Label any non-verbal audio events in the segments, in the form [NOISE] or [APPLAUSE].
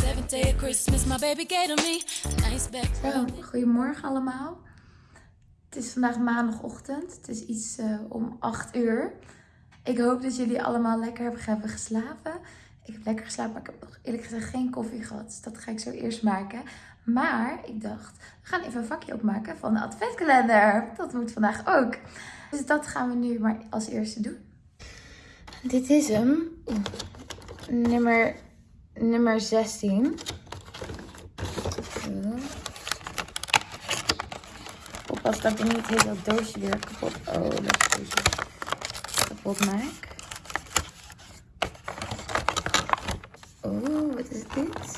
seventh day of Christmas, my baby gave to me a nice back. Zo, goedemorgen allemaal. Het is vandaag maandagochtend. Het is iets eh, om 8 uur. Ik hoop dat jullie allemaal lekker hebben, hebben geslapen. Ik heb lekker geslapen, maar ik heb nog eerlijk gezegd geen koffie gehad. Dus dat ga ik zo eerst maken. Maar ik dacht, we gaan even een vakje opmaken van de adventkalender. Dat moet vandaag ook. Dus dat gaan we nu maar als eerste doen. Dit is hem. Nummer, nummer 16. Zo. Oppas dat ik niet het hele doosje weer kapot... Oh, dat doosje kapot maak. Oh, wat is dit?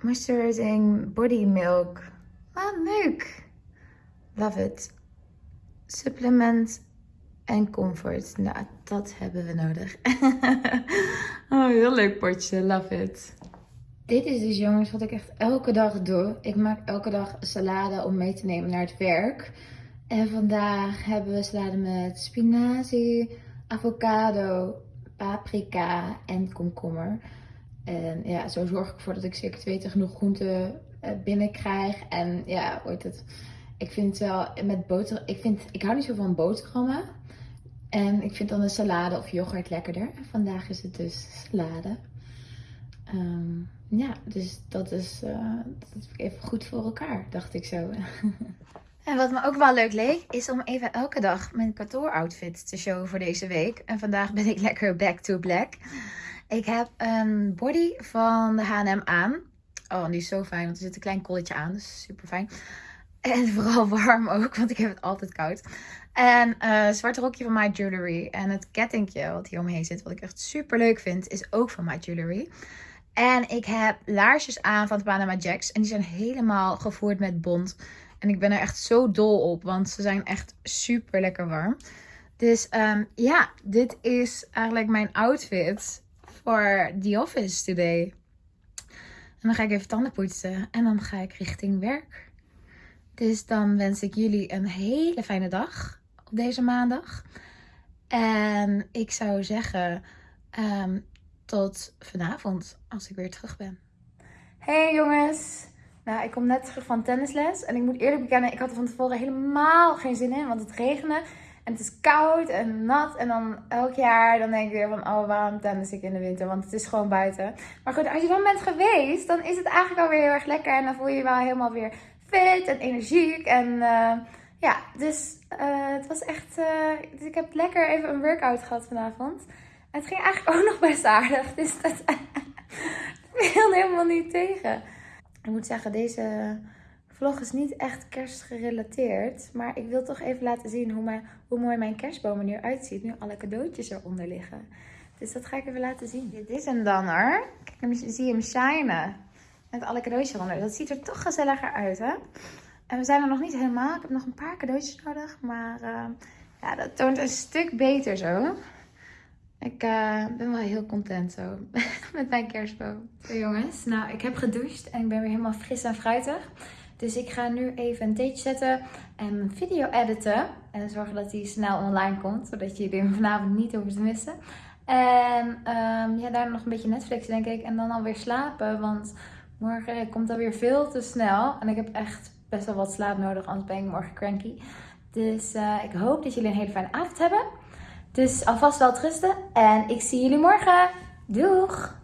Moisturizing body milk. Ah, leuk. Love it. Supplement en comfort. Nou, dat hebben we nodig. [LAUGHS] oh, heel leuk potje. Love it. Dit is dus jongens wat ik echt elke dag doe. Ik maak elke dag salade om mee te nemen naar het werk. En vandaag hebben we salade met spinazie, avocado, paprika en komkommer. En ja, zo zorg ik ervoor dat ik zeker te weten genoeg groenten eh, binnenkrijg. En ja, ooit het. Ik vind wel met boter. Ik, vind, ik hou niet zo van boterhammen. En ik vind dan een salade of yoghurt lekkerder. Vandaag is het dus salade. Ehm, ja, dus dat is, uh, dat is even goed voor elkaar, dacht ik zo. [LAUGHS] en wat me ook wel leuk leek, is om even elke dag mijn outfit te showen voor deze week. En vandaag ben ik lekker back to black. Ik heb een body van de H&M aan. Oh, die is zo fijn, want er zit een klein colletje aan, dus super fijn. En vooral warm ook, want ik heb het altijd koud. En uh, zwarte rokje van My Jewelry. En het kettingje wat hier omheen zit, wat ik echt super leuk vind, is ook van My Jewelry. En ik heb laarsjes aan van de Panama Jacks. En die zijn helemaal gevoerd met bont. En ik ben er echt zo dol op, want ze zijn echt super lekker warm. Dus um, ja, dit is eigenlijk mijn outfit voor The Office today. En dan ga ik even tanden poetsen en dan ga ik richting werk. Dus dan wens ik jullie een hele fijne dag op deze maandag. En ik zou zeggen, um, tot vanavond als ik weer terug ben. Hey jongens! Nou, ik kom net terug van tennisles. En ik moet eerlijk bekennen, ik had er van tevoren helemaal geen zin in. Want het regende. En het is koud en nat. En dan elk jaar dan denk ik weer van, oh waarom tennis ik in de winter? Want het is gewoon buiten. Maar goed, als je dan bent geweest, dan is het eigenlijk alweer heel erg lekker. En dan voel je je wel helemaal weer fit en energiek. En uh, ja, dus uh, het was echt... Uh, ik heb lekker even een workout gehad vanavond. En het ging eigenlijk [LAUGHS] ook nog best aardig. Dus dat, [LAUGHS] viel helemaal niet tegen. Ik moet zeggen, deze vlog is niet echt kerstgerelateerd. Maar ik wil toch even laten zien hoe, mijn, hoe mooi mijn kerstboom er nu uitziet. Nu alle cadeautjes eronder liggen. Dus dat ga ik even laten zien. Dit is hem dan hoor. Kijk, zie je hem shinen. Met alle cadeautjes eronder. Dat ziet er toch gezelliger uit hè. En we zijn er nog niet helemaal. Ik heb nog een paar cadeautjes nodig. Maar uh, ja, dat toont een stuk beter zo. Ik uh, ben wel heel content zo [LAUGHS] met mijn kerstboom. Zo jongens, nou ik heb gedoucht en ik ben weer helemaal fris en fruitig. Dus ik ga nu even een theetje zetten en video editen. En zorgen dat die snel online komt, zodat je die vanavond niet hoeft te missen. En um, ja, daarna nog een beetje Netflix denk ik. En dan alweer slapen, want morgen komt alweer veel te snel. En ik heb echt best wel wat slaap nodig, anders ben ik morgen cranky. Dus uh, ik hoop dat jullie een hele fijne avond hebben. Dus alvast wel rusten en ik zie jullie morgen. Doeg!